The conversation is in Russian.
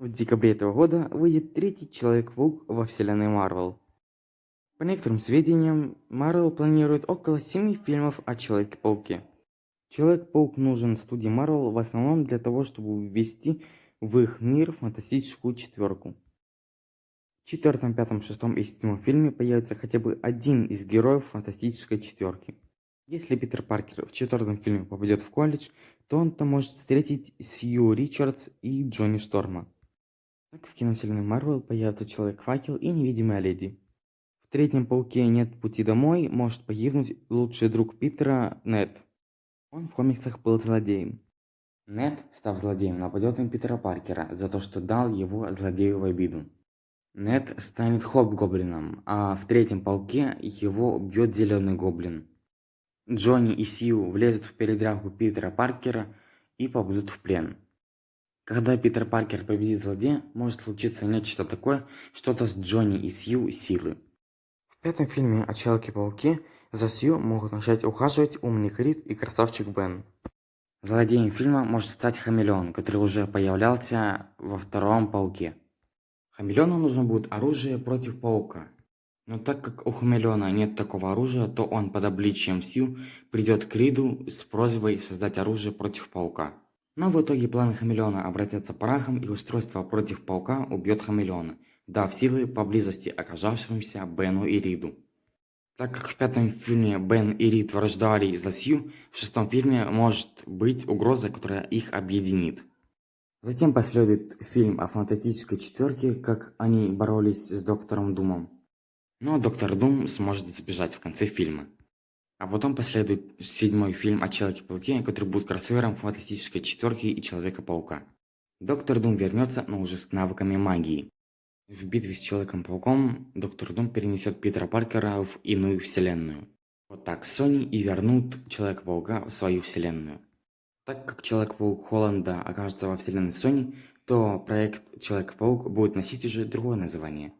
В декабре этого года выйдет третий Человек-паук во вселенной Марвел. По некоторым сведениям, Марвел планирует около семи фильмов о Человеке-пауке. Человек-паук нужен студии Марвел в основном для того, чтобы ввести в их мир фантастическую четверку. В четвертом, пятом, шестом и седьмом фильме появится хотя бы один из героев фантастической четверки. Если Питер Паркер в четвертом фильме попадет в колледж, то он там может встретить Сью Ричардс и Джонни Шторма. Так в киновселенной Марвел появится Человек-факел и Невидимая Леди. В третьем Пауке «Нет пути домой» может погибнуть лучший друг Питера Нед. Он в комиксах был злодеем. Нед, став злодеем, нападет на Питера Паркера за то, что дал его злодею в обиду. Нед станет Хоб-гоблином, а в третьем Пауке его убьет Зеленый Гоблин. Джонни и Сью влезут в передрягу Питера Паркера и попадут в плен. Когда Питер Паркер победит злодея, может случиться нечто такое, что-то с Джонни и Сью силы. В пятом фильме о Человеке-пауке за Сью могут начать ухаживать умный Рид и красавчик Бен. Злодеем фильма может стать Хамелеон, который уже появлялся во втором Пауке. Хамелеону нужно будет оружие против Паука. Но так как у Хамелеона нет такого оружия, то он под обличием Сью придет к Риду с просьбой создать оружие против Паука. Но в итоге планы Хамелеона обратятся прахом и устройство против Паука убьет Хамелеона, дав силы поблизости оказавшимся Бену и Риду. Так как в пятом фильме Бен и Рид враждовали за Сью, в шестом фильме может быть угроза, которая их объединит. Затем последует фильм о фантастической четверке, как они боролись с Доктором Думом. Но Доктор Дум сможет сбежать в конце фильма. А потом последует седьмой фильм о Человеке-пауке, который будет кроссовером Фантастической Четверки и Человека-паука. Доктор Дум вернется, но уже с навыками магии. В битве с Человеком-пауком Доктор Дум перенесет Питера Паркера в иную вселенную. Вот так Sony и вернут Человека-паука в свою вселенную. Так как Человек-паук Холланда окажется во вселенной Sony, то проект Человек-паук будет носить уже другое название –